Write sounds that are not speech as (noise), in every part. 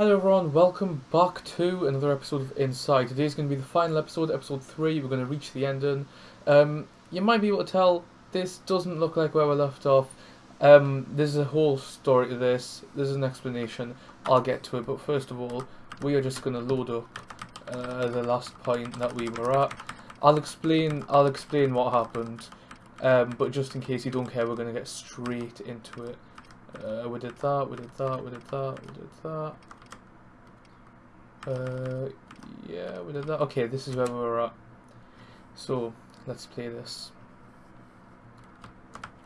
Hello everyone, welcome back to another episode of Inside. Today is going to be the final episode, episode 3. We're going to reach the ending. Um, you might be able to tell this doesn't look like where we left off. Um, there's a whole story to this, there's an explanation. I'll get to it, but first of all, we are just going to load up uh, the last point that we were at. I'll explain, I'll explain what happened, um, but just in case you don't care, we're going to get straight into it. Uh, we did that, we did that, we did that, we did that. Uh, yeah, we did that. Okay, this is where we were at. So, let's play this.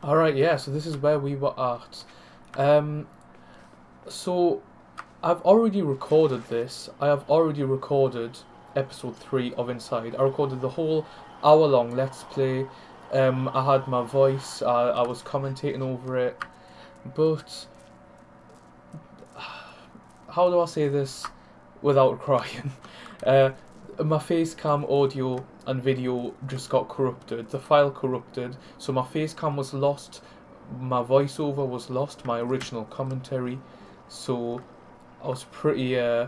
Alright, yeah, so this is where we were at. Um, so, I've already recorded this. I have already recorded episode 3 of Inside. I recorded the whole hour long Let's Play. Um, I had my voice, I, I was commentating over it. But, (sighs) how do I say this? Without (laughs) crying. Uh, my facecam audio and video just got corrupted. The file corrupted, so my facecam was lost, my voiceover was lost, my original commentary. So I was pretty, uh,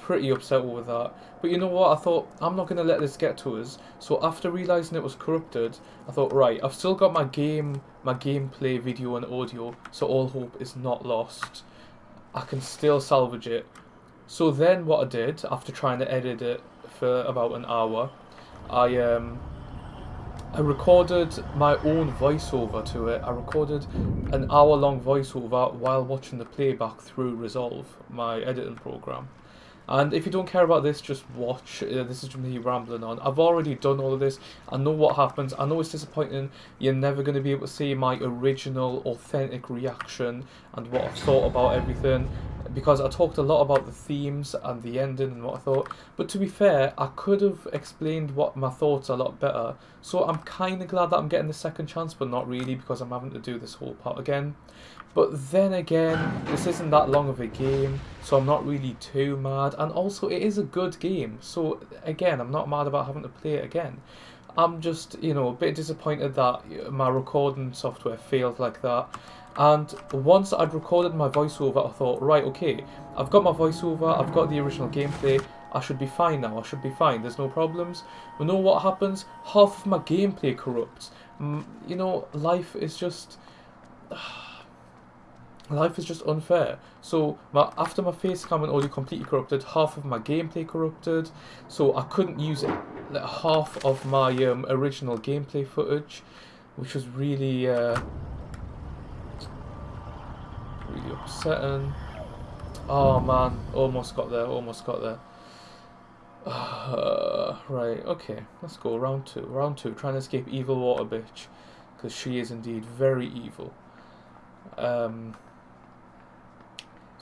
pretty upset with that. But you know what? I thought I'm not gonna let this get to us. So after realizing it was corrupted, I thought, right, I've still got my game, my gameplay video and audio, so all hope is not lost. I can still salvage it. So then what I did, after trying to edit it for about an hour, I um, I recorded my own voiceover to it. I recorded an hour long voiceover while watching the playback through Resolve, my editing program. And if you don't care about this, just watch. Uh, this is me rambling on. I've already done all of this. I know what happens. I know it's disappointing. You're never going to be able to see my original, authentic reaction and what I've thought about everything because I talked a lot about the themes and the ending and what I thought. But to be fair, I could have explained what my thoughts a lot better. So I'm kind of glad that I'm getting the second chance, but not really because I'm having to do this whole part again. But then again, this isn't that long of a game, so I'm not really too mad. And also, it is a good game, so again, I'm not mad about having to play it again. I'm just, you know, a bit disappointed that my recording software failed like that. And once I'd recorded my voiceover, I thought, right, okay, I've got my voiceover, I've got the original gameplay, I should be fine now, I should be fine, there's no problems. But know what happens? Half of my gameplay corrupts. You know, life is just... life is just unfair. So my, after my face cam and audio completely corrupted, half of my gameplay corrupted, so I couldn't use like, half of my um, original gameplay footage, which was really... Uh, really upsetting. Oh man, almost got there, almost got there. Uh, (sighs) right, okay, let's go, round two. Round two, trying to escape evil water bitch. Because she is indeed very evil. Um,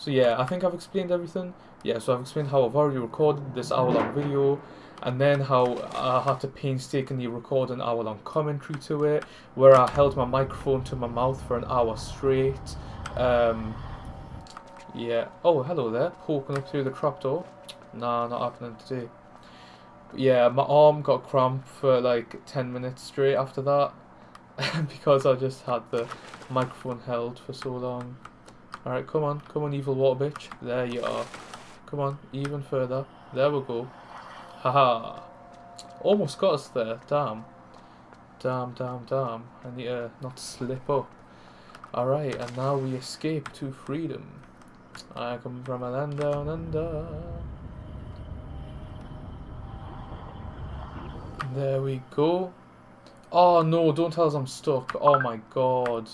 so yeah, I think I've explained everything. Yeah, so I've explained how I've already recorded this hour-long video, and then how I had to painstakingly record an hour-long commentary to it, where I held my microphone to my mouth for an hour straight, um, yeah. Oh, hello there. Poking up through the trapdoor. Nah, not happening today. yeah, my arm got cramp for like 10 minutes straight after that. (laughs) because I just had the microphone held for so long. Alright, come on. Come on, evil water bitch. There you are. Come on, even further. There we go. Haha. Almost got us there. Damn. Damn, damn, damn. I need uh, to not slip up. Alright, and now we escape to freedom. I come from a land down under. There we go. Oh no, don't tell us I'm stuck. Oh my god.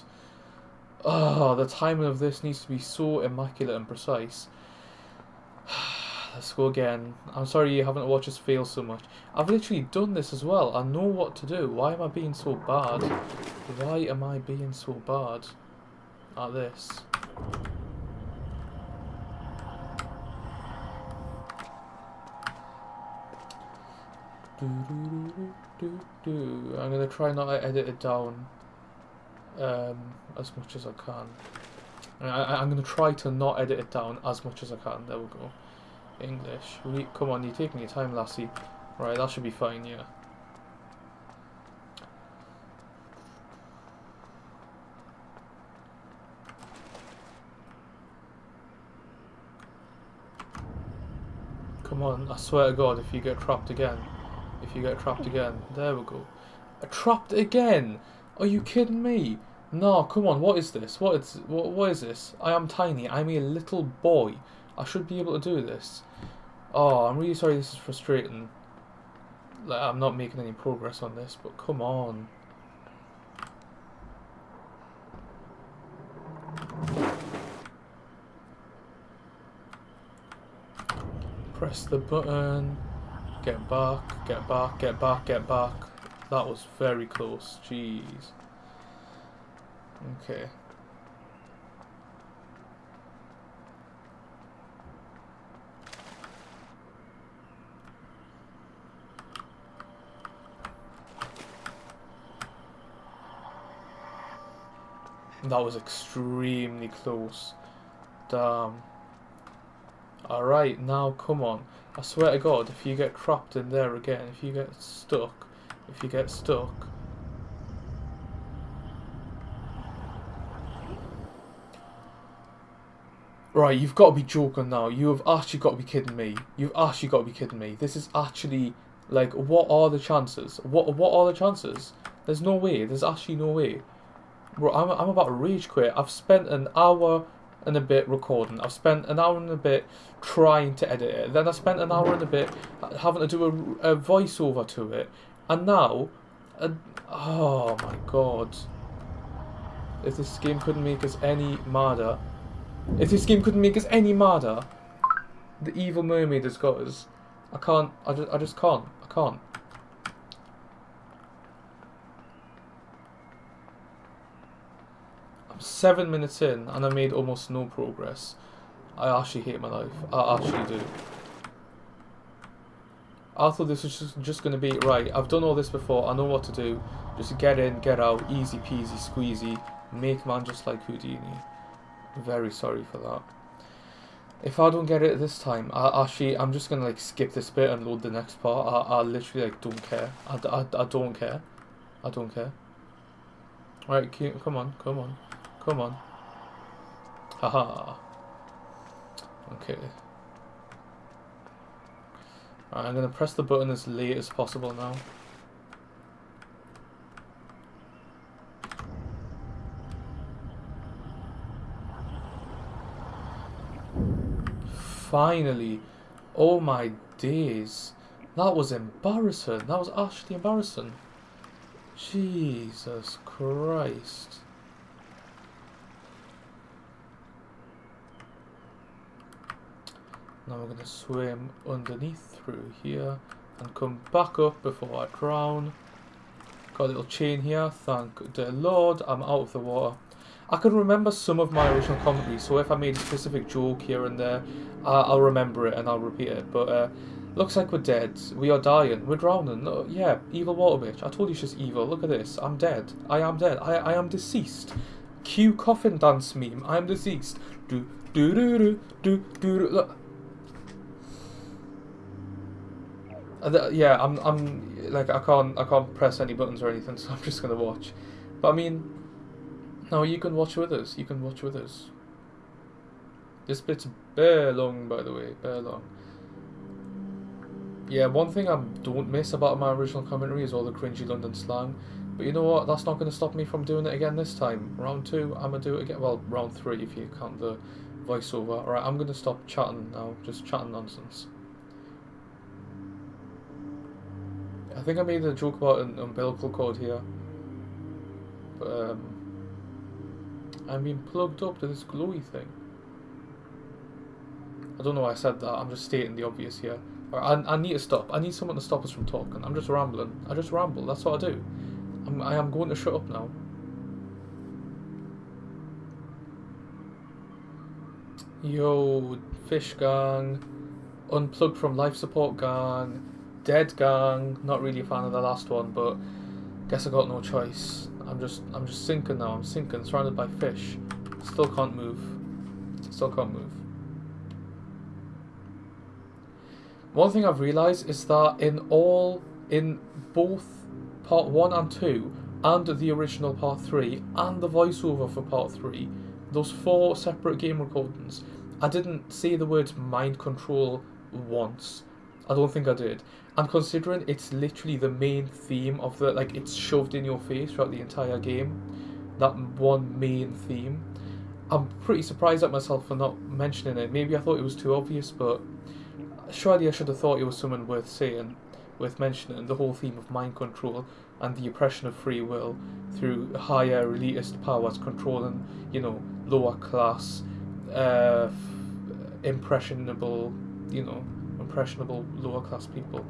Oh, the timing of this needs to be so immaculate and precise. (sighs) Let's go again. I'm sorry you haven't watched us fail so much. I've literally done this as well. I know what to do. Why am I being so bad? Why am I being so bad? at this. Do, do, do, I'm going to try not to edit it down um, as much as I can. I, am going to try to not edit it down as much as I can. There we go. English. Come on, you're taking your time, lassie. Right, that should be fine, yeah. Come on, I swear to God, if you get trapped again. If you get trapped again. There we go. Trapped again? Are you kidding me? No, come on, what is this? What is, what, what is this? I am tiny, I'm a little boy. I should be able to do this. Oh, I'm really sorry this is frustrating. Like, I'm not making any progress on this, but come on. Press the button. Get back, get back, get back, get back. That was very close. Jeez. Okay. That was extremely close. Damn. Alright, now come on. I swear to God, if you get trapped in there again, if you get stuck, if you get stuck... Right, you've got to be joking now. You have actually got to be kidding me. You've actually got to be kidding me. This is actually, like, what are the chances? What, what are the chances? There's no way. There's actually no way. Bro, I'm, I'm about to rage quit. I've spent an hour and a bit recording. I've spent an hour and a bit trying to edit it. Then I spent an hour and a bit having to do a, a voiceover to it. And now, uh, oh my god. If this game couldn't make us any madder. If this game couldn't make us any madder. The evil mermaid has got us. I can't, I just, I just can't. I can't. I'm seven minutes in and I made almost no progress. I actually hate my life. I actually do. I thought this was just, just going to be, right, I've done all this before, I know what to do. Just get in, get out, easy peasy, squeezy. Make man just like Houdini. Very sorry for that. If I don't get it this time, I actually, I'm just to like skip this bit and load the next part. I, I literally like don't care. I, I, I don't care. I don't care. Right, come on, come on. Come on. Haha. Okay. Right, I'm to press the button as late as possible now. Finally. Oh my days. That was embarrassing. That was actually embarrassing. Jesus Christ. Now we're going to swim underneath through here and come back up before I drown. Got a little chain here, thank the Lord, I'm out of the water. I can remember some of my original commentary, so if I made a specific joke here and there, I'll remember it and I'll repeat it. But uh, looks like we're dead. We are dying. We're drowning. Yeah, evil water bitch. I told you she's evil. Look at this. I'm dead. I am dead. I, I am deceased. Cue coffin dance meme. I am deceased. Do do do do do do. Look. Uh, yeah, I'm, I'm like I can't, I can't press any buttons or anything, (laughs) so I'm just gonna watch. But I mean, no, you can watch with us. You can watch with us. This bit's bare long, by the way, bare long. Yeah, one thing I don't miss about my original commentary is all the cringy London slang. But you know what? That's not going to stop me from doing it again this time. Round two, I'm going to do it again. Well, round three if you count the voiceover. Alright, I'm going to stop chatting now. Just chatting nonsense. I think I made a joke about an umbilical cord here. But, um, I'm being plugged up to this glowy thing. I don't know why I said that, I'm just stating the obvious here. I, I need to stop. I need someone to stop us from talking. I'm just rambling. I just ramble, that's what I do. I'm, I am going to shut up now. Yo, fish gang, unplugged from life support gang, Dead Gang, not really a fan of the last one, but guess I got no choice. I'm just I'm just sinking now. I'm sinking, surrounded by fish. Still can't move. Still can't move. One thing I've realised is that in all, in both part 1 and 2, and the original part 3, and the voiceover for part 3, those four separate game recordings, I didn't say the words mind control once. I don't think I did. And considering it's literally the main theme of the like it's shoved in your face throughout the entire game, that one main theme. I'm pretty surprised at myself for not mentioning it. Maybe I thought it was too obvious, but surely I should have thought it was something worth saying, worth mentioning. The whole theme of mind control and the oppression of free will through higher elitist powers controlling, you know, lower class, uh, impressionable, you know, impressionable lower class people.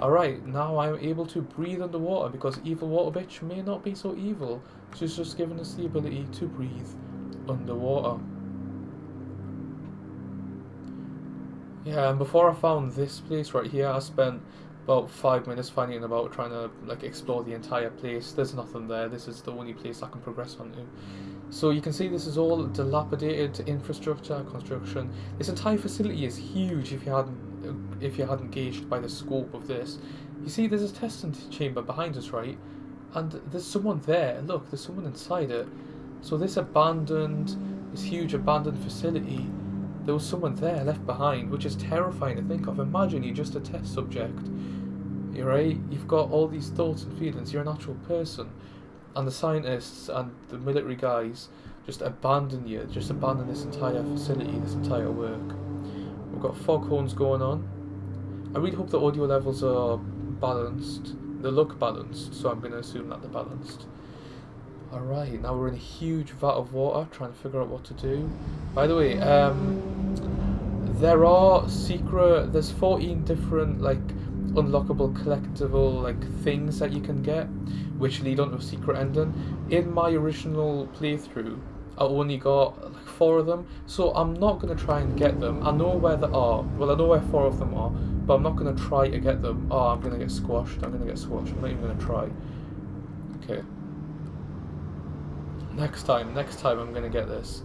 Alright, now I'm able to breathe underwater because evil water bitch may not be so evil. She's just given us the ability to breathe underwater. Yeah, and before I found this place right here, I spent about five minutes finding about trying to like explore the entire place. There's nothing there. This is the only place I can progress onto. So you can see this is all dilapidated infrastructure, construction. This entire facility is huge if you hadn't if you hadn't gauged by the scope of this. You see there's a testing chamber behind us, right? And there's someone there. Look, there's someone inside it. So this abandoned, this huge abandoned facility, there was someone there left behind, which is terrifying to think of. Imagine you're just a test subject. You're right. You've got all these thoughts and feelings. You're an actual person, and the scientists and the military guys just abandon you. Just abandon this entire facility, this entire work. We've got foghorns going on. I really hope the audio levels are balanced. They look balanced, so I'm going to assume that they're balanced. Alright, now we're in a huge vat of water, trying to figure out what to do. By the way, um, there are secret, there's 14 different, like, unlockable collectible, like, things that you can get, which lead on to a secret ending. In my original playthrough, I only got like four of them, so I'm not going to try and get them. I know where they are. Well, I know where four of them are, but I'm not going to try to get them. Oh, I'm going to get squashed. I'm going to get squashed. I'm not even going to try. Okay. Next time, next time I'm going to get this.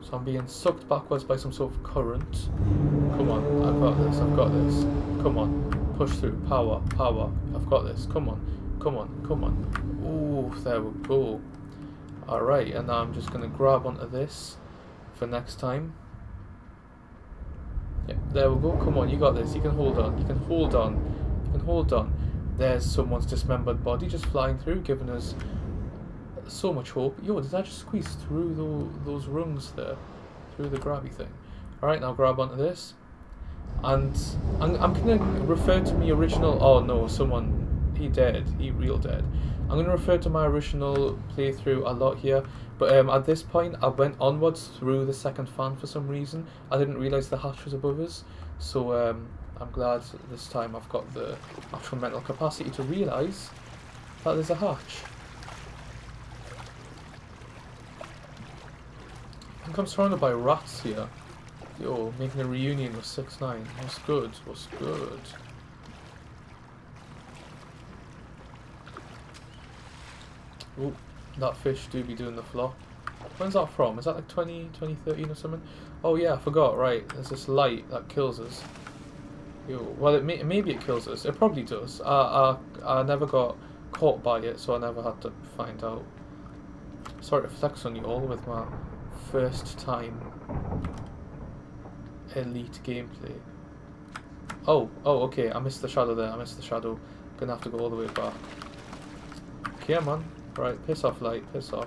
So I'm being sucked backwards by some sort of current. Come on, I've got this, I've got this. Come on, push through, power, power. I've got this, come on, come on, come on. Ooh, there we go. Alright, and now I'm just going to grab onto this for next time. Yep, there we go. Come on, you got this. You can hold on. You can hold on. You can hold on. There's someone's dismembered body just flying through, giving us so much hope. Yo, did I just squeeze through the, those rungs there? Through the grabby thing. Alright, now grab onto this. And I'm, I'm going to refer to my original... Oh no, someone... He dead. He real dead. I'm going to refer to my original playthrough a lot here, but um, at this point I went onwards through the second fan for some reason. I didn't realise the hatch was above us, so um, I'm glad this time I've got the actual mental capacity to realise that there's a hatch. I think I'm surrounded by rats here. Yo, making a reunion with 6 9 What's good? What's good? Oh, that fish do be doing the flop. When's that from? Is that like 20, 2013 or something? Oh yeah, I forgot, right. There's this light that kills us. Yo, well, it may, maybe it kills us. It probably does. I, I, I never got caught by it, so I never had to find out. Sorry to flex on you all with my first time elite gameplay. Oh, oh, okay, I missed the shadow there, I missed the shadow. Gonna have to go all the way back. Okay, man. Right, piss off, light, piss off.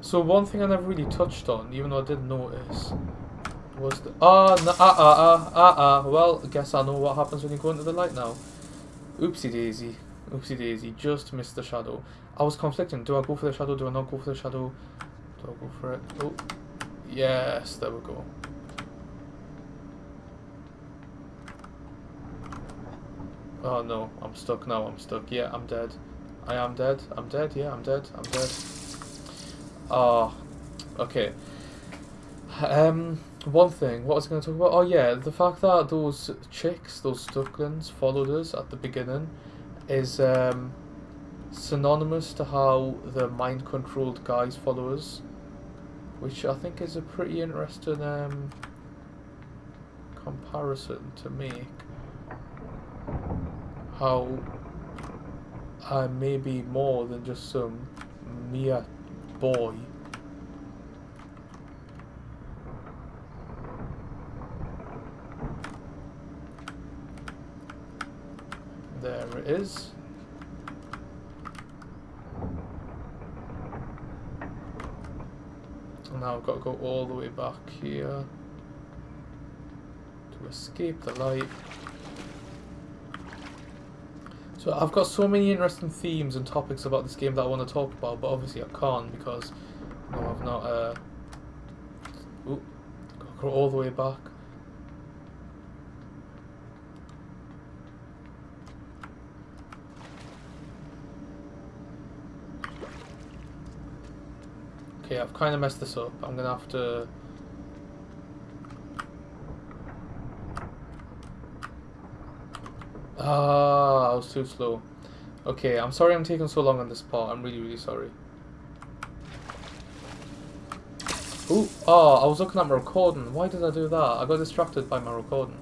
So one thing I never really touched on, even though I didn't notice, was the... Ah, ah, ah, ah, ah, ah. Well, I guess I know what happens when you go into the light now. Oopsie daisy. Oopsie daisy. Just missed the shadow. I was conflicting. Do I go for the shadow? Do I not go for the shadow? Do I go for it? Oh. Yes, there we go. Oh no, I'm stuck now, I'm stuck. Yeah, I'm dead. I am dead. I'm dead, yeah, I'm dead. I'm dead. Ah, oh, okay. Um, one thing, what was I going to talk about? Oh yeah, the fact that those chicks, those ducklings, followed us at the beginning is um, synonymous to how the mind-controlled guys follow us. Which I think is a pretty interesting um, comparison to make how I may be more than just some mere boy. It is. And now I've got to go all the way back here to escape the light. So I've got so many interesting themes and topics about this game that I want to talk about, but obviously I can't because no, I've not. Uh, ooh, got to go all the way back. Okay, I've kind of messed this up. I'm gonna have to. Ah, I was too slow. Okay, I'm sorry I'm taking so long on this part. I'm really, really sorry. Ooh, oh, I was looking at my recording. Why did I do that? I got distracted by my recording.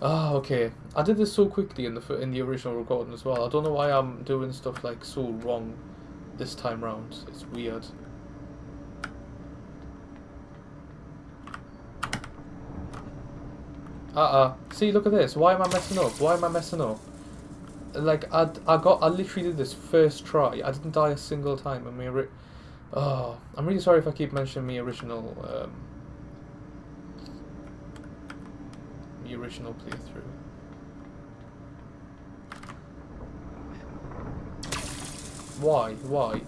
Ah, okay. I did this so quickly in the in the original recording as well. I don't know why I'm doing stuff like so wrong this time round. It's weird. Uh-uh. See, look at this. Why am I messing up? Why am I messing up? Like, I, I got, I literally did this first try. I didn't die a single time. I mean, oh, I'm really sorry if I keep mentioning me original, um, the original playthrough. Why? Why?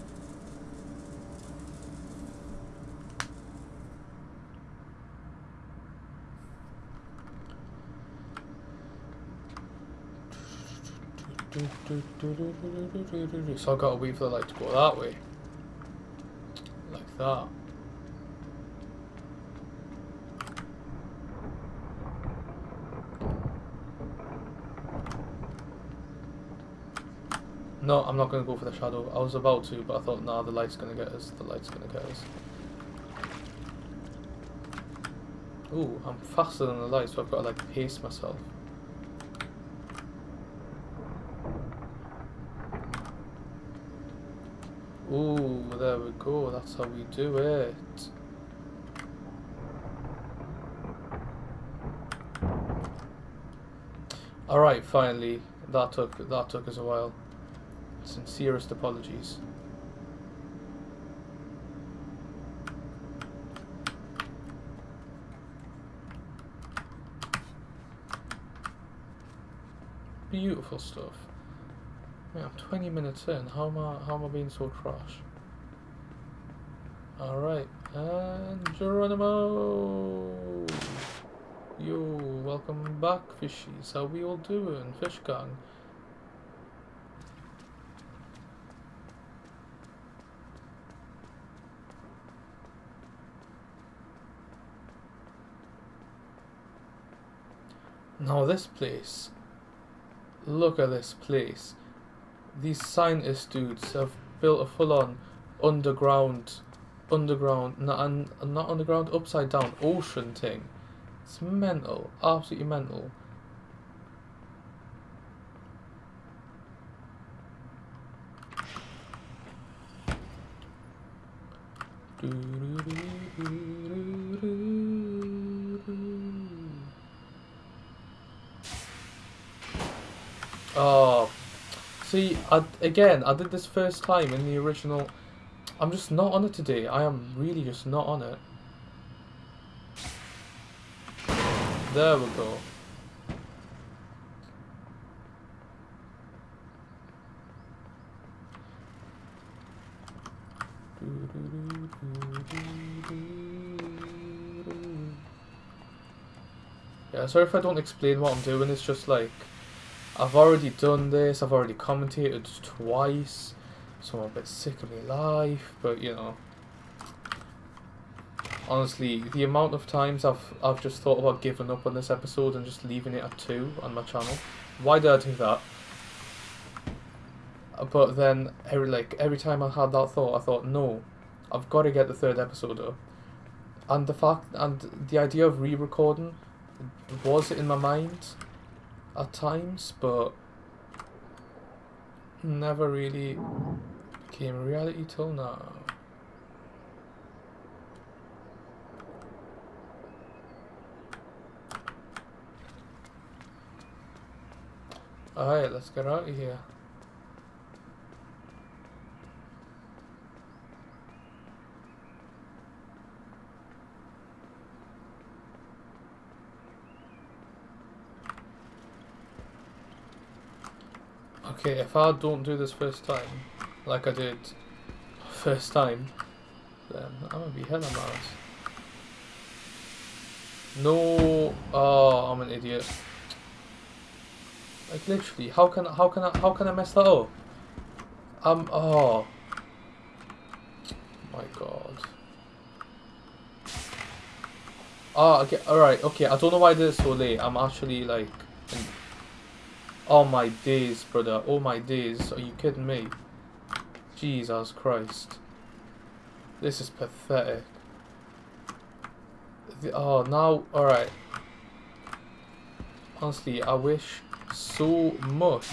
So I've got to wait for the light to go that way. Like that. No, I'm not going to go for the shadow. I was about to, but I thought, nah, the light's going to get us. The light's going to get us. Ooh, I'm faster than the light, so I've got to, like, pace myself. Ooh, there we go. That's how we do it. Alright, finally. That took that took us a while. Sincerest apologies. Beautiful stuff. I'm 20 minutes in. How am I, how am I being so trash? Alright, and Geronimo! Yo, welcome back, fishies. How we all doing, fish gang? Now this place, look at this place these scientist dudes have built a full-on underground, underground, not, not underground, upside down ocean thing. It's mental, absolutely mental. Oh, See, I, again, I did this first time in the original. I'm just not on it today. I am really just not on it. There we go. Yeah, sorry if I don't explain what I'm doing, it's just like... I've already done this, I've already commentated twice, so I'm a bit sick of my life, but you know. Honestly, the amount of times I've I've just thought about giving up on this episode and just leaving it at two on my channel. Why did I do that? But then every like every time I had that thought, I thought, no, I've got to get the third episode up. And the fact and the idea of re-recording was in my mind at times, but never really became reality till now. Alright, let's get out of here. Okay, if I don't do this first time, like I did first time, then I'm gonna be hell Mars. No, oh, I'm an idiot. Like literally, how can how can I how can I mess that up? Um, oh, my god. Ah, okay, alright, okay, I don't know why this is so late. I'm actually like Oh my days, brother. Oh my days. Are you kidding me? Jesus Christ. This is pathetic. The, oh, now, alright. Honestly, I wish so much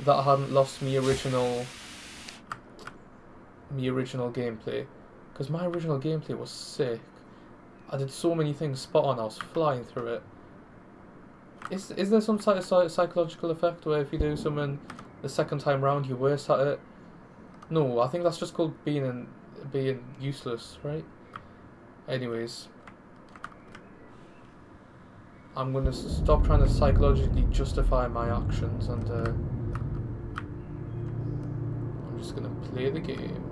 that I hadn't lost me original me original gameplay. Because my original gameplay was sick. I did so many things spot on, I was flying through it. Is is there some sort of psychological effect where if you do something the second time round you're worse at it? No, I think that's just called being in, being useless, right? Anyways, I'm gonna stop trying to psychologically justify my actions and uh, I'm just gonna play the game.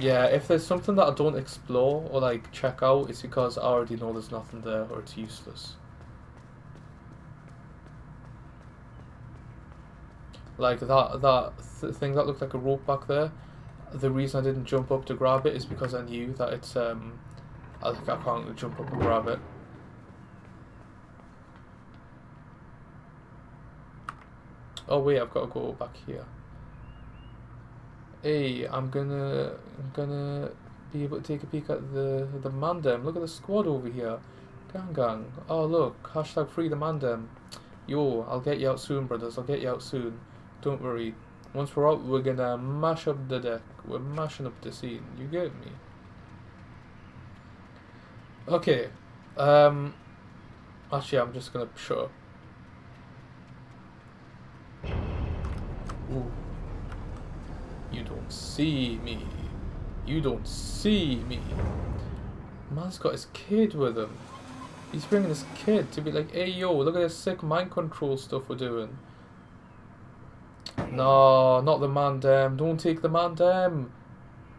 Yeah, if there's something that I don't explore or like check out, it's because I already know there's nothing there or it's useless. Like that that th thing that looked like a rope back there. The reason I didn't jump up to grab it is because I knew that it's um I think I can't jump up and grab it. Oh wait, I've got to go back here. Hey, I'm gonna I'm gonna be able to take a peek at the the Mandem. Look at the squad over here. Gang gang. Oh look, hashtag free the Mandem. Yo, I'll get you out soon, brothers. I'll get you out soon. Don't worry. Once we're out, we're gonna mash up the deck. We're mashing up the scene. You get me? Okay. Um. Actually, I'm just gonna shut Ooh. You don't see me. You don't see me. Man's got his kid with him. He's bringing his kid to be like, hey yo, look at this sick mind control stuff we're doing. No, not the Mandem. Don't take the Mandem.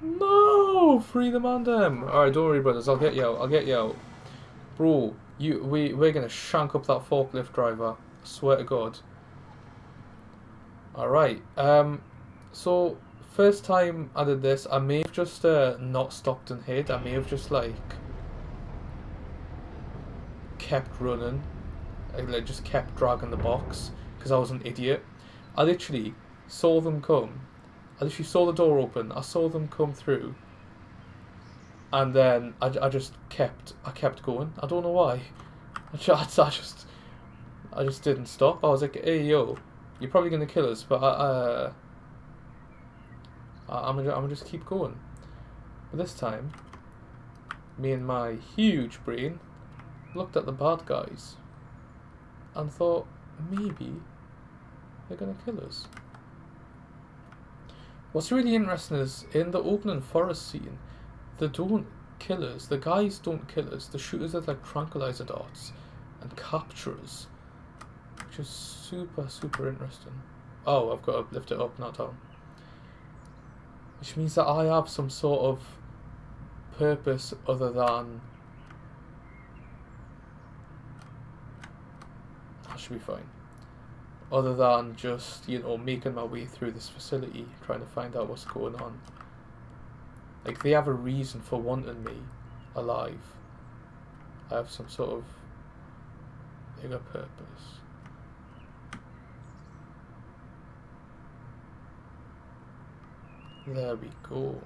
No, free the Mandem. Alright, don't worry, brothers. I'll get you out. I'll get you out. Bro, you, we, we're going to shank up that forklift driver. I swear to God. Alright, um, so first time I did this, I may have just uh, not stopped and hid. I may have just like kept running, I, like just kept dragging the box because I was an idiot. I literally saw them come. I literally saw the door open. I saw them come through, and then I, I just kept I kept going. I don't know why. (laughs) I just, I just I just didn't stop. I was like, hey yo, you're probably gonna kill us, but I. Uh, I'm gonna, I'm gonna just keep going. But this time, me and my huge brain looked at the bad guys and thought maybe they're gonna kill us. What's really interesting is in the opening forest scene, they don't kill us. The guys don't kill us. The shooters are like tranquilizer darts and capture us, which is super super interesting. Oh, I've got to lift it up, not down. Which means that I have some sort of purpose other than... I should be fine. Other than just, you know, making my way through this facility, trying to find out what's going on. Like, they have a reason for wanting me alive. I have some sort of bigger purpose. There we go.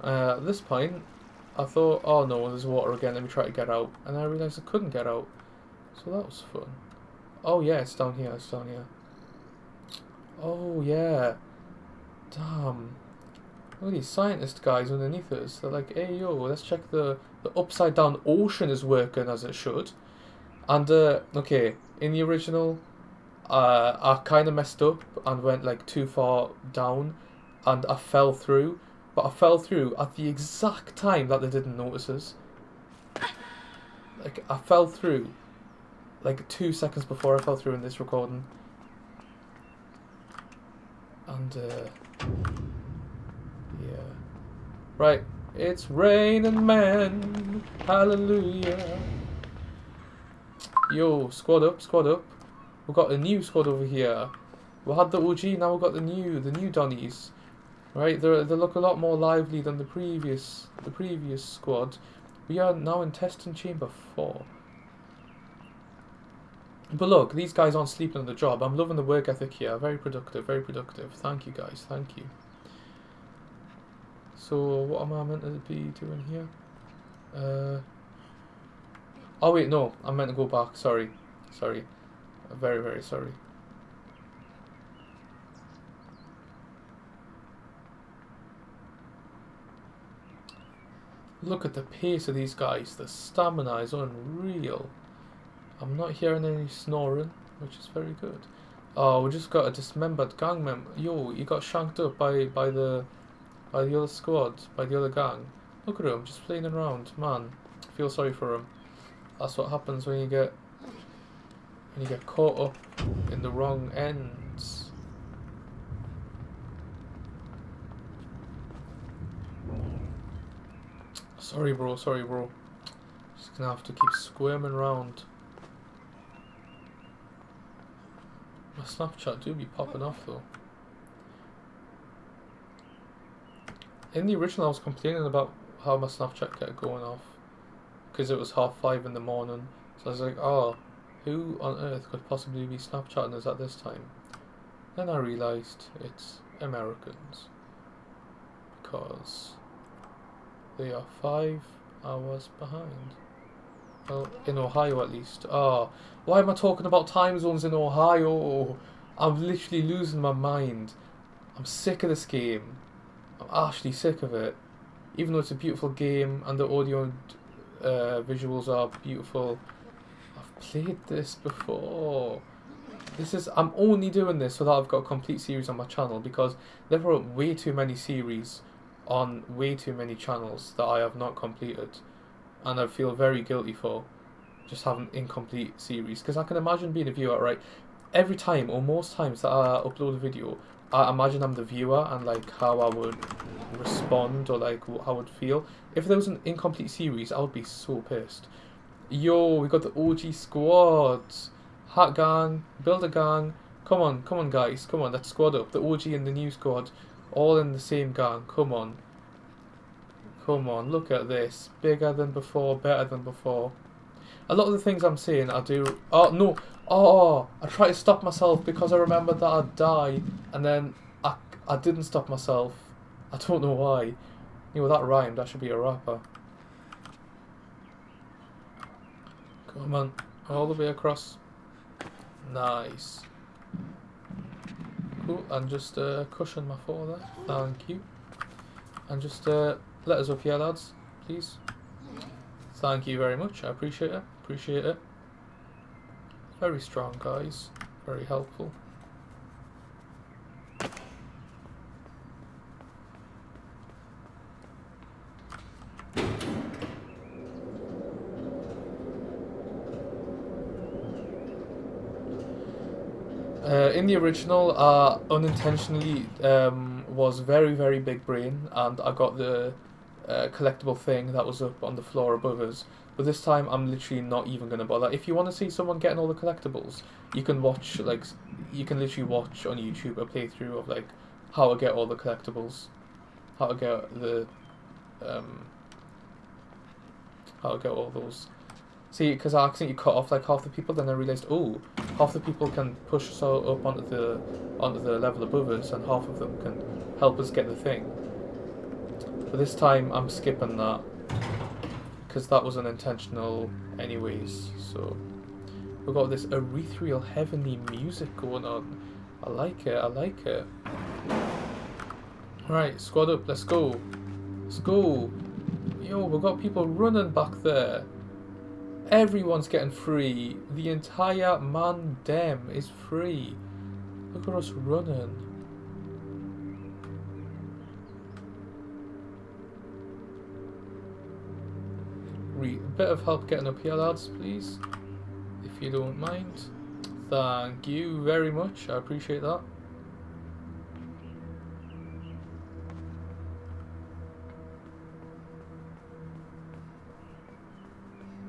Uh, at this point, I thought, oh no, there's water again, let me try to get out. And I realised I couldn't get out. So that was fun. Oh yeah, it's down here, it's down here. Oh yeah. Damn. At these scientist guys underneath us. They're like, hey yo, let's check the, the upside down ocean is working as it should. And, uh, okay, in the original, uh, I kind of messed up and went like too far down and I fell through. But I fell through at the exact time that they didn't notice us. Like, I fell through like two seconds before I fell through in this recording. And, uh, yeah. Right, it's raining man. hallelujah. Yo, squad up, squad up. We've got a new squad over here. We had the OG, now we've got the new, the new Donnies. Right, they they look a lot more lively than the previous, the previous squad. We are now in testing chamber four. But look, these guys aren't sleeping on the job. I'm loving the work ethic here. Very productive, very productive. Thank you guys, thank you. So, what am I meant to be doing here? Uh, oh wait, no, I'm meant to go back. Sorry, sorry. Very, very sorry. Look at the pace of these guys. The stamina is unreal. I'm not hearing any snoring, which is very good. Oh, we just got a dismembered gang member. Yo, he got shanked up by by the by the other squad, by the other gang. Look at him, just playing around. Man, I feel sorry for him. That's what happens when you get when you get caught up in the wrong ends. Sorry, bro. Sorry, bro. Just gonna have to keep squirming around. My Snapchat do be popping off though. In the original, I was complaining about how my Snapchat kept going off because it was half five in the morning. So I was like, oh, who on earth could possibly be Snapchatting us at this time? Then I realised it's Americans because they are five hours behind. Well, in Ohio at least. Ah, oh, why am I talking about time zones in Ohio? I'm literally losing my mind. I'm sick of this game. I'm actually sick of it. Even though it's a beautiful game and the audio uh, visuals are beautiful, I've played this before. This is I'm only doing this so that I've got a complete series on my channel because there are way too many series on way too many channels that I have not completed and I feel very guilty for just having incomplete series because I can imagine being a viewer right every time or most times that I upload a video I imagine I'm the viewer and like how I would respond or like how I would feel if there was an incomplete series I would be so pissed yo we got the OG squad hat gang build a gang come on come on guys come on let's squad up the OG and the new squad all in the same gang. Come on. Come on, look at this. Bigger than before, better than before. A lot of the things I'm saying, I do... Oh, no. Oh, I try to stop myself because I remembered that I'd die. And then I, I didn't stop myself. I don't know why. You know, that rhymed. I should be a rapper. Come on. All the way across. Nice. Cool, and just uh, cushion my foot there. Thank you. And just uh, let us up here, lads, please. Thank you very much. I appreciate it. Appreciate it. Very strong, guys. Very helpful. Uh, in the original, uh, unintentionally um, was very, very big brain, and I got the collectible thing that was up on the floor above us. But this time, I'm literally not even going to bother. If you want to see someone getting all the collectibles, you can watch, like, you can literally watch on YouTube a playthrough of, like, how to get all the collectibles. How to get the, um, how to get all those See, because I accidentally cut off like half the people, then I realised, oh, half the people can push us up onto the onto the level above us, and half of them can help us get the thing. But this time, I'm skipping that because that was unintentional, anyways. So we've got this ethereal, heavenly music going on. I like it. I like it. Right, squad up, let's go. Let's go. Yo, we've got people running back there. Everyone's getting free. The entire man dem is free. Look at us running. A bit of help getting up here, lads, please. If you don't mind. Thank you very much. I appreciate that.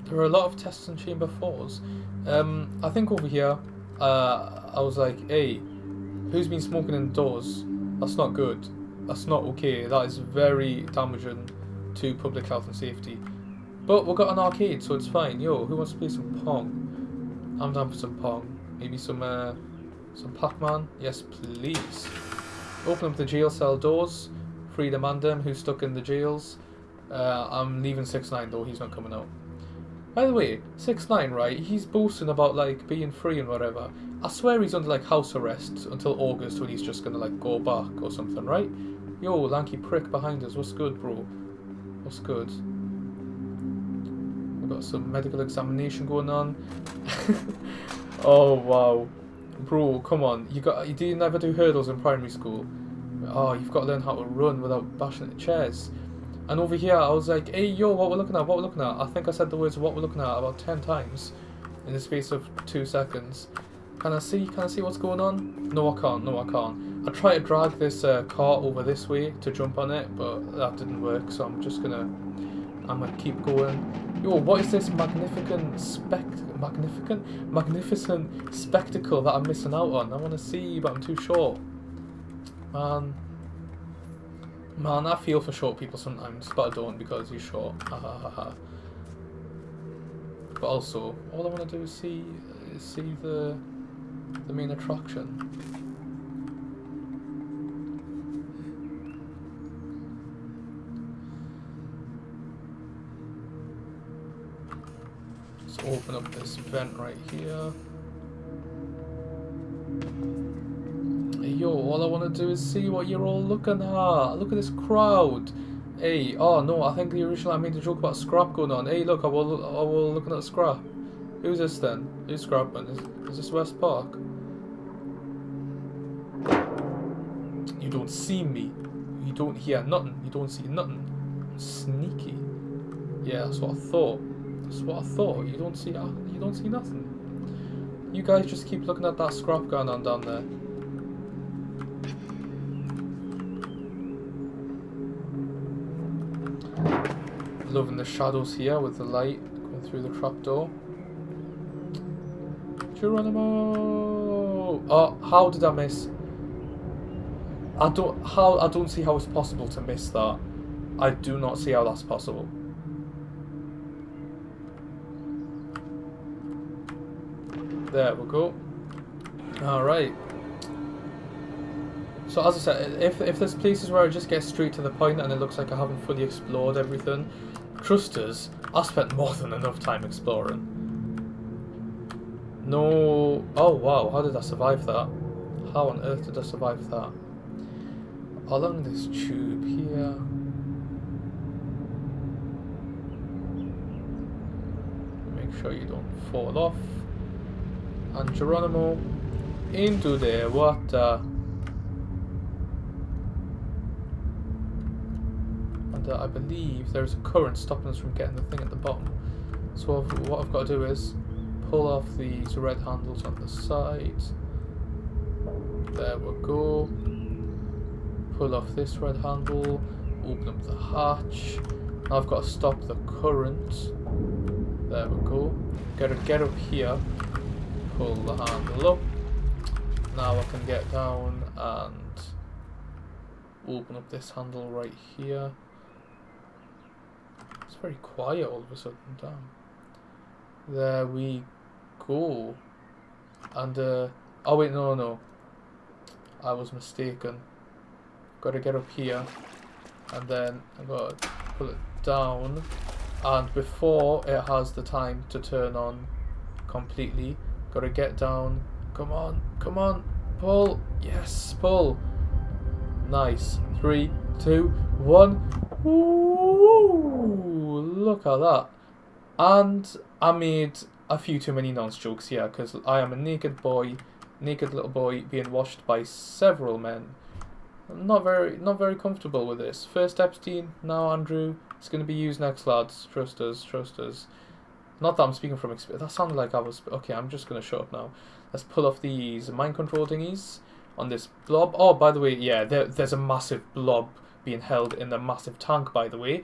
There are a lot of tests in chamber fours. Um, I think over here, uh, I was like, hey, who's been smoking indoors? That's not good. That's not okay. That is very damaging to public health and safety. But we've got an arcade, so it's fine. Yo, who wants to play some Pong? I'm down for some Pong. Maybe some, uh, some Pac-Man? Yes, please. Open up the jail cell doors. Free the Mandem who's stuck in the jails. Uh, I'm leaving 6-9 though, he's not coming out. By the way, 6-9, right, he's boasting about, like, being free and whatever. I swear he's under, like, house arrest until August when he's just gonna, like, go back or something, right? Yo, lanky prick behind us, what's good, bro? What's good? We've got some medical examination going on. (laughs) oh, wow. Bro, come on. You got you did never do hurdles in primary school? Oh, you've got to learn how to run without bashing the chairs. And over here, I was like, hey, yo, what we're looking at, what we're looking at. I think I said the words what we're looking at about 10 times in the space of two seconds. Can I see, can I see what's going on? No, I can't, no, I can't. I tried to drag this uh, car over this way to jump on it, but that didn't work, so I'm just gonna, I'm gonna keep going. Yo, what is this magnificent spect, magnificent, magnificent spectacle that I'm missing out on? I want to see, but I'm too short. Man, Man, I feel for short people sometimes, but I don't because you're short. But also, all I want to do is see see the the main attraction. Open up this vent right here. yo, all I want to do is see what you're all looking at. Look at this crowd. Hey, oh no, I think the original I made a joke about scrap going on. Hey, look, I will, I will looking at scrap. Who's this then? Who's scrapping? Is, is this West Park? You don't see me. You don't hear nothing. You don't see nothing. Sneaky. Yeah, that's what I thought. That's what I thought. You don't see. Uh, you don't see nothing. You guys just keep looking at that scrap going on down there. Loving the shadows here with the light going through the trapdoor. Geronimo! Oh, how did I miss? I don't how I don't see how it's possible to miss that. I do not see how that's possible. There we go. Alright. So as I said, if, if there's places where I just get straight to the point and it looks like I haven't fully explored everything, Trust us, I spent more than enough time exploring. No... Oh wow, how did I survive that? How on earth did I survive that? Along this tube here... Make sure you don't fall off. And Geronimo into the water. and uh, I believe there's a current stopping us from getting the thing at the bottom. So I've, what I've got to do is pull off these red handles on the side. There we go. Pull off this red handle, open up the hatch. Now I've got to stop the current. There we go. Gotta get up here, pull the handle up. Now I can get down and open up this handle right here. It's very quiet all of a sudden, damn. There we go. And, uh, oh wait, no, no. I was mistaken. Gotta get up here. And then I gotta pull it down. And before it has the time to turn on completely, gotta get down. Come on, come on, pull. Yes, pull. Nice. three, two, one. Ooh, look at that. And I made a few too many nonce jokes here because I am a naked boy, naked little boy being washed by several men. I'm not very, not very comfortable with this. First Epstein, now Andrew. It's going to be used next, lads. Trust us, trust us. Not that I'm speaking from experience. That sounded like I was. Okay, I'm just going to shut up now. Let's pull off these mind control thingies on this blob. Oh, by the way, yeah, there, there's a massive blob being held in the massive tank, by the way.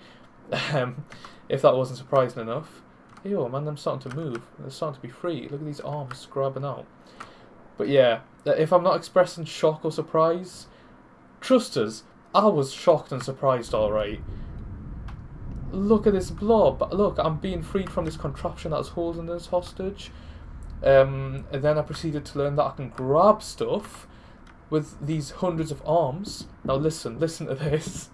Um, if that wasn't surprising enough. Yo, man, I'm starting to move. They're starting to be free. Look at these arms grabbing out. But yeah, if I'm not expressing shock or surprise, trust us, I was shocked and surprised, alright. Look at this blob. Look, I'm being freed from this contraption that was holding us hostage. Um, and then I proceeded to learn that I can grab stuff with these hundreds of arms. Now listen, listen to this.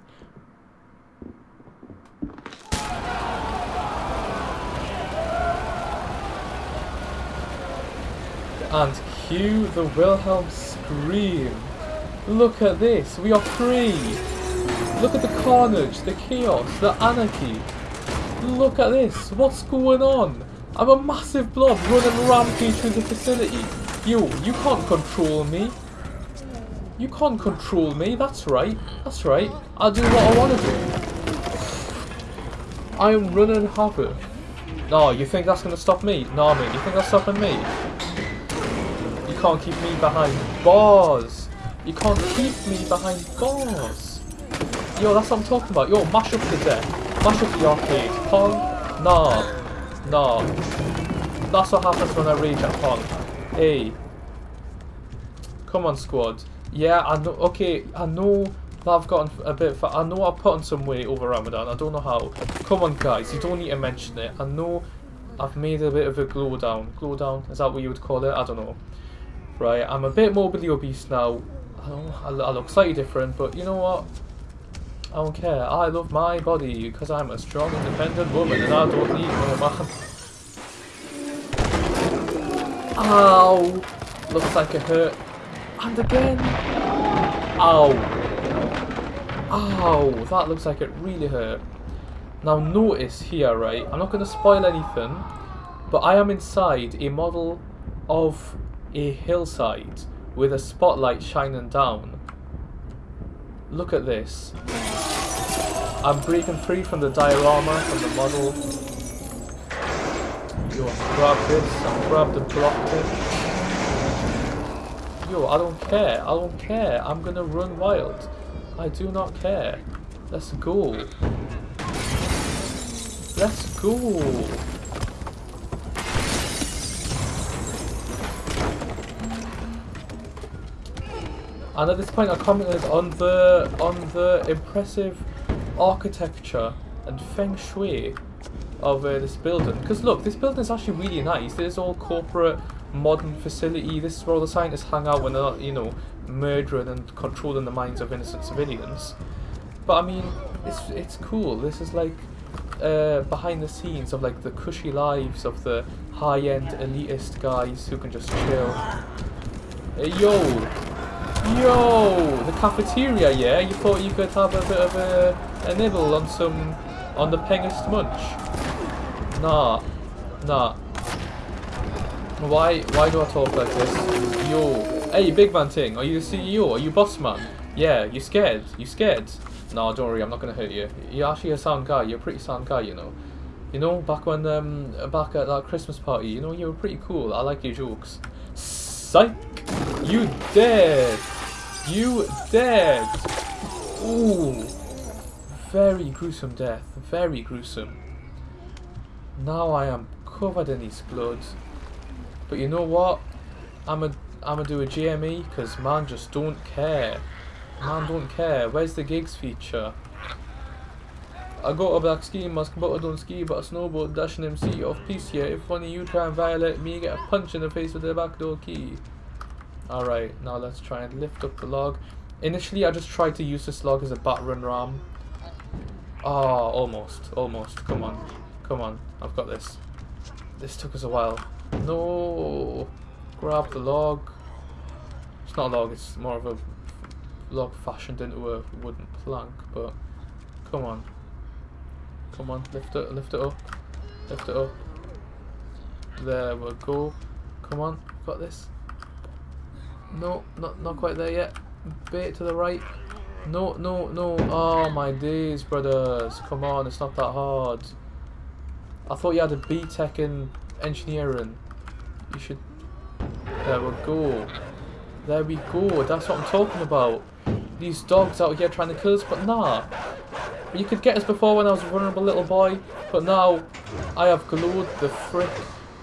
And cue the Wilhelm scream. Look at this, we are free. Look at the carnage, the chaos, the anarchy. Look at this, what's going on? I'm a massive blob running rampage through the facility. You, you can't control me. You can't control me, that's right. That's right. I'll do what I want to do. I am running havoc. No, you think that's going to stop me? No, mate, you think that's stopping me? You can't keep me behind bars. You can't keep me behind bars. Yo, that's what I'm talking about. Yo, mash up the deck. Mash up the arcade. Pong? Nah. Nah. That's what happens when I rage at Pong. Hey. Come on, squad. Yeah, I know. Okay, I know that I've gotten a bit. I know I've put on some weight over Ramadan. I don't know how. Come on, guys. You don't need to mention it. I know I've made a bit of a glow down. Glow down? Is that what you would call it? I don't know. Right, I'm a bit morbidly obese now. I I look slightly different, but you know what? I don't care. I love my body because I'm a strong, independent woman and I don't need no man. Ow! Looks like it hurt. And again. Ow. Ow. That looks like it really hurt. Now notice here, right? I'm not going to spoil anything. But I am inside a model of a hillside with a spotlight shining down. Look at this. I'm breaking free from the diorama, from the model. Yo, grab this, i grab the block this. Yo, I don't care. I don't care. I'm gonna run wild. I do not care. Let's go. Let's go. And at this point I commented on the on the impressive architecture and feng shui of uh, this building. Because look, this building is actually really nice. Is all corporate modern facility. This is where all the scientists hang out when they're not, you know, murdering and controlling the minds of innocent civilians. But I mean, it's it's cool. This is like uh, behind the scenes of like the cushy lives of the high-end elitist guys who can just chill. Hey, yo, yo, the cafeteria. Yeah, you thought you could have a bit of a, a nibble on some on the pengest munch? Nah, nah. Why why do I talk like this? Yo. Hey, big man thing, are you the CEO? Are you boss man? Yeah, you scared? You scared? No, don't worry, I'm not gonna hurt you. You're actually a sound guy, you're a pretty sound guy, you know. You know, back when um back at that Christmas party, you know, you were pretty cool. I like your jokes. Psych! You dead! You dead! Ooh. Very gruesome death. Very gruesome. Now I am covered in his blood. But you know what? I'm a I'm gonna do a GME because man just don't care. Man don't care. Where's the gigs feature? I got a black ski mask, but I don't ski, but I snowboard, dashing MC off peace here. If one of you try and violate me, get a punch in the face with the backdoor key. Alright, now let's try and lift up the log. Initially, I just tried to use this log as a battering ram. Ah, oh, almost, almost. Come on, come on. I've got this. This took us a while. No! Grab the log. It's not a log, it's more of a log fashioned into a wooden plank, but come on. Come on, lift it, lift it up. Lift it up. There we go. Come on, got this. No, not not quite there yet. Bit to the right. No, no, no. Oh my days, brothers. Come on, it's not that hard. I thought you had a BTEC in engineering. You should... There we go. There we go. That's what I'm talking about. These dogs out here trying to kill us, but nah. You could get us before when I was a vulnerable little boy, but now I have glowed the frick.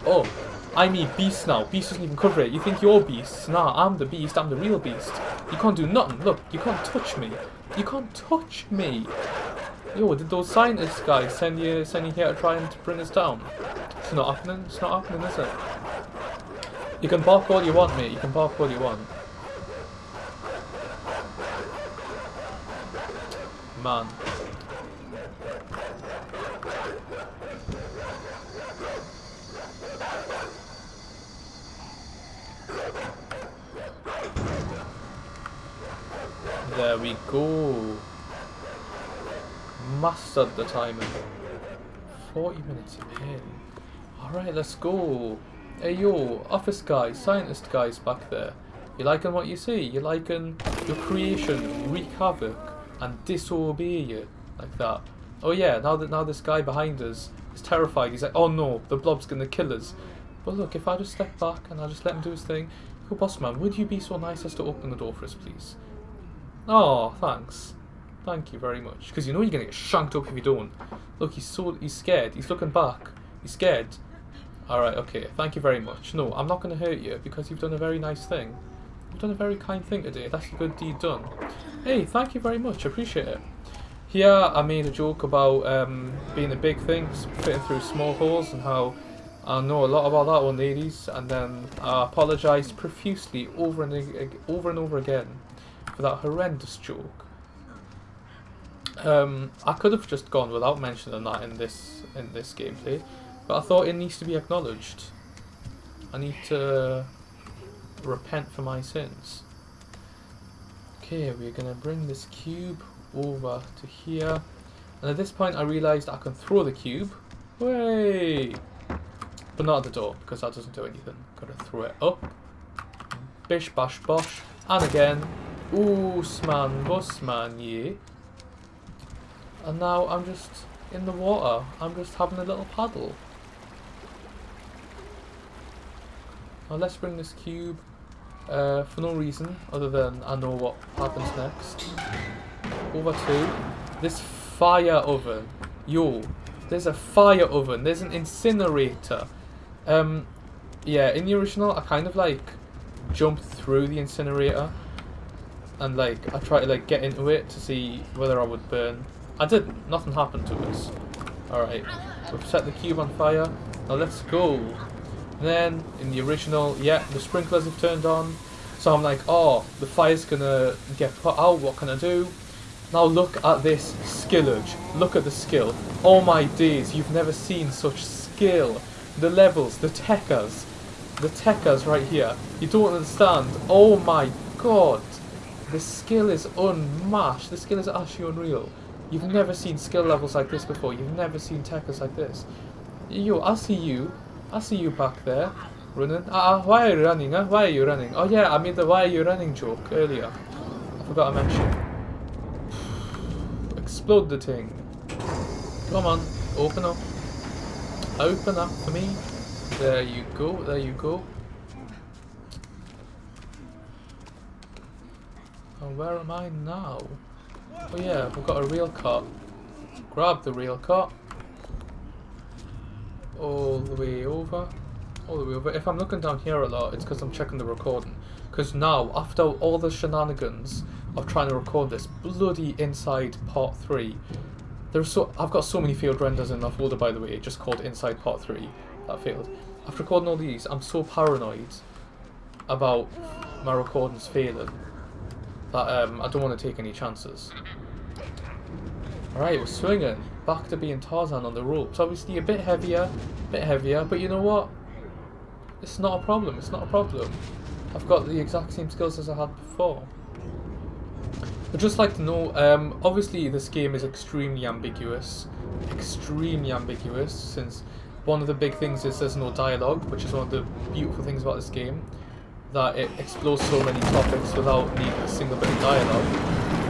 Oh, I'm a beast now. Beast doesn't even cover it. You think you're beast? Nah, I'm the beast. I'm the real beast. You can't do nothing. Look, you can't touch me. You can't touch me. Yo, did those scientists guys send you send you here to try and bring us down? It's not happening. It's not happening, is it? You can bark all you want, mate. You can bark all you want. Man. There we go. Mastered the timing. 40 minutes in. Alright, let's go. Hey yo, office guys, scientist guys back there. You liking what you see? You liking your creation wreak havoc and disobey you like that? Oh yeah, now that now this guy behind us is terrified. He's like, oh no, the blob's gonna kill us. But look, if I just step back and I just let him do his thing, yo boss man, would you be so nice as to open the door for us, please? Oh, thanks. Thank you very much. Because you know you're gonna get shanked up if you don't. Look, he's so he's scared. He's looking back. He's scared. Alright, okay. Thank you very much. No, I'm not gonna hurt you because you've done a very nice thing. You've done a very kind thing today. That's a good deed done. Hey, thank you very much. I appreciate it. Here, I made a joke about um, being a big thing, fitting through small holes, and how I know a lot about that one, ladies. And then I apologised profusely over and over and over again for that horrendous joke. Um, I could have just gone without mentioning that in this in this gameplay, but I thought it needs to be acknowledged. I need to repent for my sins. Okay, we're gonna bring this cube over to here, and at this point I realised I can throw the cube. Way, but not at the door because that doesn't do anything. Gotta throw it up. Bish bash bosh, and again. Oosman Busman, yeah. And now I'm just in the water. I'm just having a little paddle. Now let's bring this cube uh, for no reason other than I know what happens next. Over to this fire oven. Yo, there's a fire oven. There's an incinerator. Um, yeah, in the original, I kind of like jumped through the incinerator and like I tried to like get into it to see whether I would burn. I didn't. Nothing happened to us. Alright, we've set the cube on fire. Now let's go. Then in the original, yeah, the sprinklers have turned on. So I'm like, oh, the fire's gonna get put out. What can I do? Now look at this skillage. Look at the skill. Oh my days, you've never seen such skill. The levels, the techers. The techers right here. You don't understand. Oh my god. The skill is unmatched. The skill is actually unreal. You've never seen skill levels like this before. You've never seen techers like this. Yo, I see you. I see you back there. Running. Ah, uh, why are you running? Huh? Why are you running? Oh yeah, I made the why are you running joke earlier. I forgot to mention. Explode the thing. Come on, open up. Open up for me. There you go, there you go. And where am I now? Oh yeah, we've got a real cut. Grab the real cut. All the way over. All the way over. If I'm looking down here a lot, it's because I'm checking the recording. Because now, after all the shenanigans of trying to record this bloody inside part 3, there's so I've got so many failed renders in that folder by the way, just called inside part 3 that failed. After recording all these, I'm so paranoid about my recordings failing that um, I don't want to take any chances. Alright, we're swinging. Back to being Tarzan on the ropes. Obviously a bit heavier, a bit heavier, but you know what? It's not a problem, it's not a problem. I've got the exact same skills as I had before. I'd just like to know, um, obviously this game is extremely ambiguous. Extremely ambiguous, since one of the big things is there's no dialogue, which is one of the beautiful things about this game. That it explores so many topics without needing a single bit of dialogue.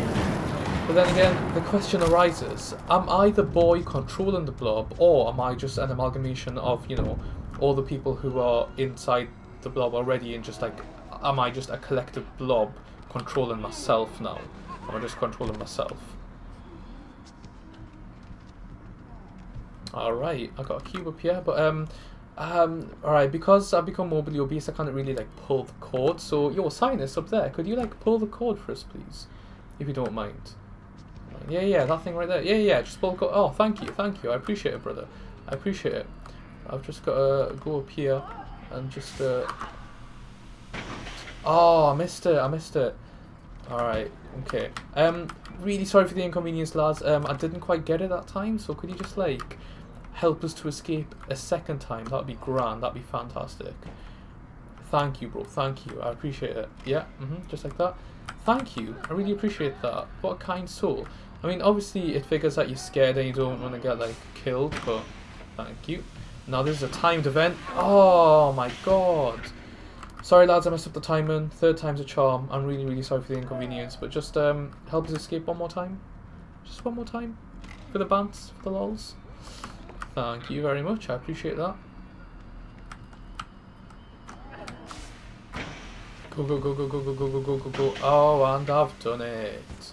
But then again, the question arises, am I the boy controlling the blob, or am I just an amalgamation of, you know, all the people who are inside the blob already and just like, am I just a collective blob controlling myself now? Am I just controlling myself? Alright, I got a cube up here, but um, um, alright, because I've become morbidly obese, I can't really like pull the cord, so, yo, Sinus up there, could you like pull the cord for us, please? If you don't mind. Yeah, yeah, that thing right there. Yeah, yeah, just the cord. Oh, thank you, thank you, I appreciate it, brother. I appreciate it. I've just got to go up here and just, uh... Oh, I missed it, I missed it. Alright, okay. Um, really sorry for the inconvenience, lads. Um, I didn't quite get it that time, so could you just, like, help us to escape a second time? That'd be grand, that'd be fantastic. Thank you, bro, thank you. I appreciate it. Yeah, mm -hmm, just like that. Thank you, I really appreciate that. What a kind soul. I mean, obviously, it figures that you're scared and you don't want to get, like, killed, but thank you. Now, this is a timed event. Oh, my God. Sorry lads, I messed up the timing. Third time's a charm. I'm really, really sorry for the inconvenience. But just um, help us escape one more time. Just one more time. For the bants, for the lols. Thank you very much. I appreciate that. Go, go, go, go, go, go, go, go, go, go, go. Oh, and I've done it.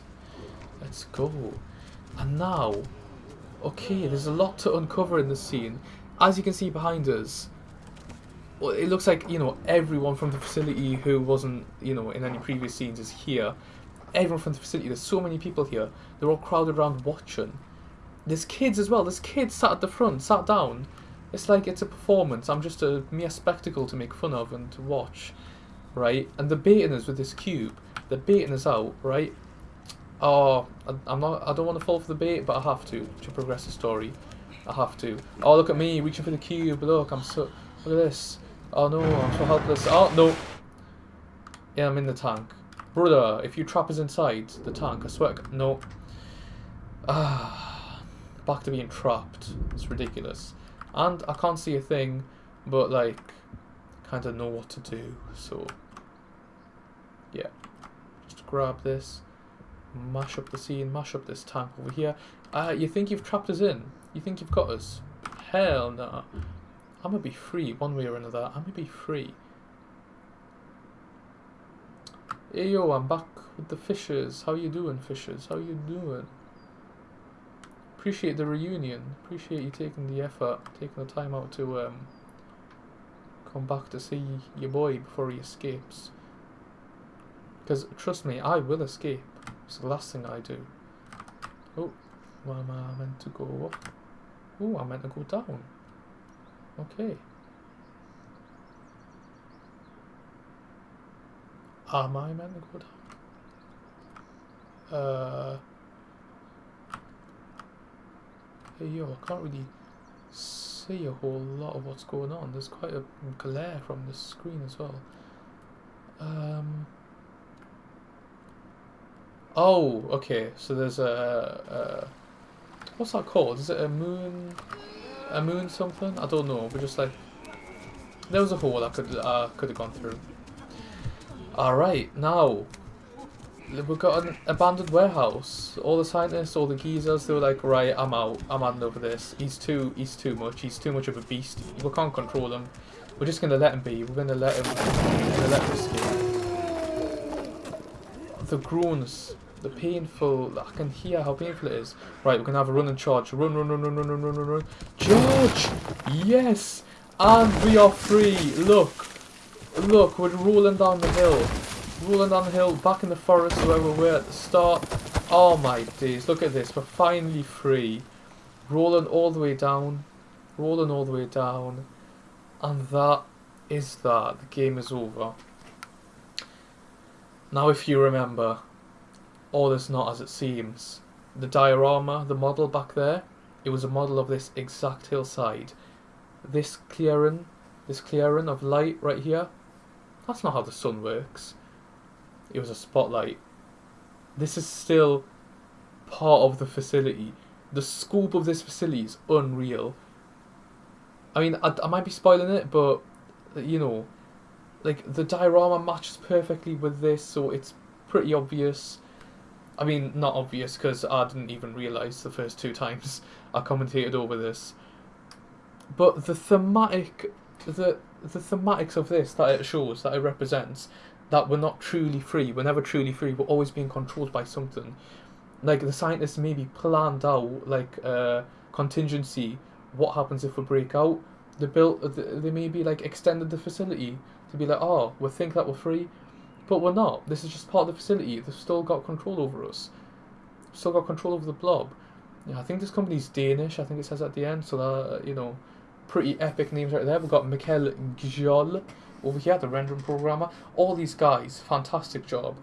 Let's go. And now, okay, there's a lot to uncover in this scene. As you can see behind us, well, it looks like you know everyone from the facility who wasn't you know in any previous scenes is here. Everyone from the facility. There's so many people here. They're all crowded around watching. There's kids as well. There's kids sat at the front, sat down. It's like it's a performance. I'm just a mere spectacle to make fun of and to watch, right? And they're baiting us with this cube. They're baiting us out, right? Oh, I, I'm not. I don't want to fall for the bait, but I have to to progress the story. I have to. Oh, look at me reaching for the cube. Look, I'm so. Look at this. Oh no, I'm so helpless. Oh, no. Yeah, I'm in the tank. Brother, if you trap us inside the tank, I swear... No. Ah, back to being trapped. It's ridiculous. And I can't see a thing, but like, kind of know what to do. So, yeah. Just grab this, mash up the scene, mash up this tank over here. Uh, you think you've trapped us in? You think you've got us? Hell no. I'm gonna be free one way or another. I'm gonna be free. Hey yo, I'm back with the fishes. How you doing, fishes? How you doing? Appreciate the reunion. Appreciate you taking the effort, taking the time out to um, come back to see your boy before he escapes. Because trust me, I will escape. It's the last thing I do. Oh, where am I meant to go Oh, I'm meant to go down. Okay. Am I meant to go down? Uh, hey yo, I can't really see a whole lot of what's going on. There's quite a glare from the screen as well. Um. Oh, okay. So there's a, a what's that called? Is it a moon? a moon something? I don't know, but just like there was a hole I could uh, could have gone through. Alright, now we've got an abandoned warehouse. All the scientists, all the geezers, they were like, right, I'm out. I'm handing over this. He's too he's too much. He's too much of a beast. We can't control him. We're just gonna let him be. We're gonna let him we're gonna let him escape. The groans the painful, I can hear how painful it is. Right, we're to have a run and charge. Run, run, run, run, run, run, run, run, run. Charge! Yes! And we are free. Look. Look, we're rolling down the hill. Rolling down the hill, back in the forest where we were at the start. Oh my days, look at this. We're finally free. Rolling all the way down. Rolling all the way down. And that is that. The game is over. Now if you remember, all is not as it seems. The diorama, the model back there, it was a model of this exact hillside. This clearing, this clearing of light right here, that's not how the sun works. It was a spotlight. this is still part of the facility. The scope of this facility is unreal. I mean, I, I might be spoiling it, but you know, like the diorama matches perfectly with this, so it's pretty obvious. I mean, not obvious because I didn't even realize the first two times (laughs) I commentated over this. But the thematic, the the thematics of this that it shows, that it represents, that we're not truly free, we're never truly free, we're always being controlled by something. Like the scientists maybe planned out like uh, contingency, what happens if we break out. They built, they maybe like extended the facility to be like, oh, we think that we're free, but we're not. This is just part of the facility. They've still got control over us. Still got control over the blob. Yeah, I think this company's Danish. I think it says at the end. So that you know, pretty epic names right there. We've got Mikkel Gjol over here, the rendering programmer. All these guys, fantastic job.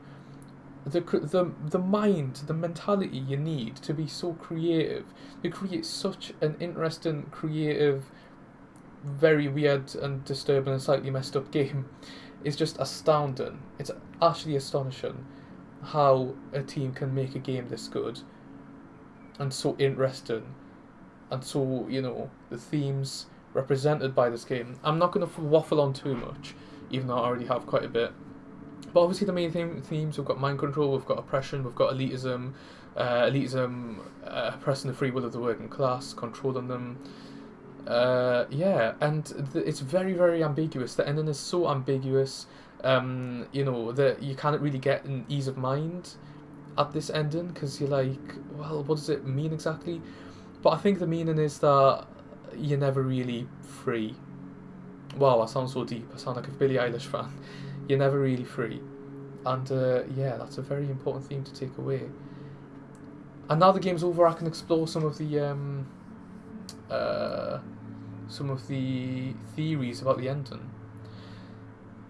The, the, the mind, the mentality you need to be so creative, to create such an interesting, creative, very weird and disturbing and slightly messed up game is just astounding. It's actually astonishing how a team can make a game this good and so interesting and so, you know, the themes represented by this game. I'm not going to waffle on too much, even though I already have quite a bit. But obviously the main theme, themes, we've got mind control, we've got oppression, we've got elitism, uh, elitism uh, oppressing the free will of the working class, controlling them, uh, yeah, and it's very, very ambiguous. The ending is so ambiguous. Um, you know that you can't really get an ease of mind at this ending because you're like, well, what does it mean exactly? But I think the meaning is that you're never really free. Wow, I sound so deep. I sound like a Billie Eilish fan. (laughs) You're never really free, and uh, yeah, that's a very important theme to take away. And now the game's over, I can explore some of the um, uh, some of the theories about the ending.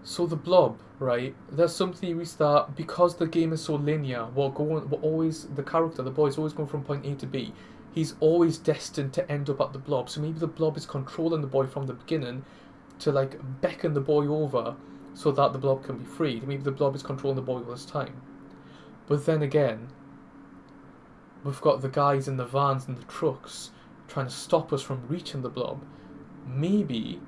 So the blob, right? There's some theories that because the game is so linear, we're going, we're always the character, the boy is always going from point A to B. He's always destined to end up at the blob. So maybe the blob is controlling the boy from the beginning to like beckon the boy over so that the blob can be freed. Maybe the blob is controlling the boy all this time. But then again, we've got the guys in the vans and the trucks trying to stop us from reaching the blob maybe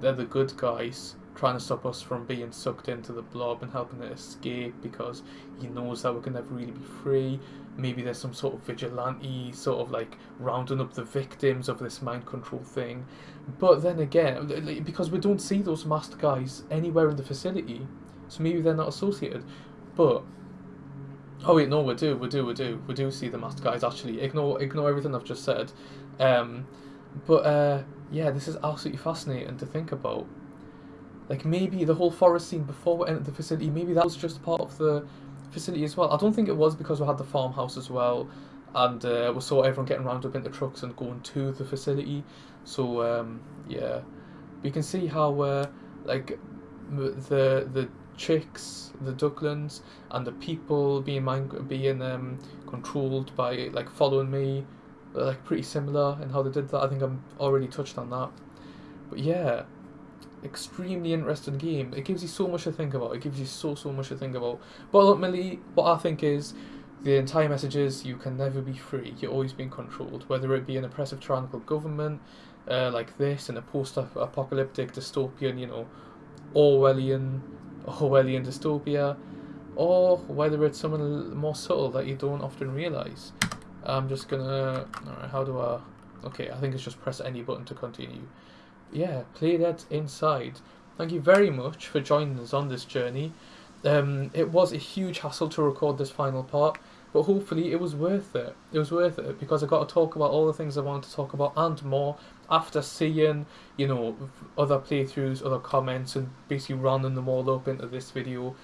they're the good guys trying to stop us from being sucked into the blob and helping it escape because he knows that we can never really be free. Maybe there's some sort of vigilante, sort of like rounding up the victims of this mind control thing. But then again, because we don't see those masked guys anywhere in the facility, so maybe they're not associated. But oh wait, no, we do, we do, we do, we do see the masked guys. Actually, ignore ignore everything I've just said. Um, but uh, yeah, this is absolutely fascinating to think about. Like maybe the whole forest scene before we entered the facility, maybe that was just part of the facility as well. I don't think it was because we had the farmhouse as well, and uh, we saw everyone getting round up into trucks and going to the facility. So um, yeah, we can see how uh, like the the chicks, the ducklings, and the people being being um, controlled by like following me like pretty similar in how they did that. I think I'm already touched on that. But yeah, extremely interesting game. It gives you so much to think about. It gives you so so much to think about. But ultimately, what I think is the entire message is you can never be free. You're always being controlled, whether it be an oppressive tyrannical government uh, like this in a post-apocalyptic dystopian, you know, Orwellian Orwellian dystopia, or whether it's something more subtle that you don't often realize. I'm just gonna. How do I. Okay, I think it's just press any button to continue. Yeah, play that inside. Thank you very much for joining us on this journey. Um, it was a huge hassle to record this final part, but hopefully it was worth it. It was worth it because I got to talk about all the things I wanted to talk about and more after seeing, you know, other playthroughs, other comments, and basically rounding them all up into this video.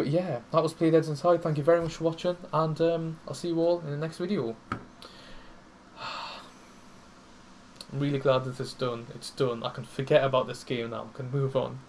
But yeah, that was Playdead Inside. Thank you very much for watching, and um, I'll see you all in the next video. (sighs) I'm really glad that it's done. It's done. I can forget about this game now. I can move on.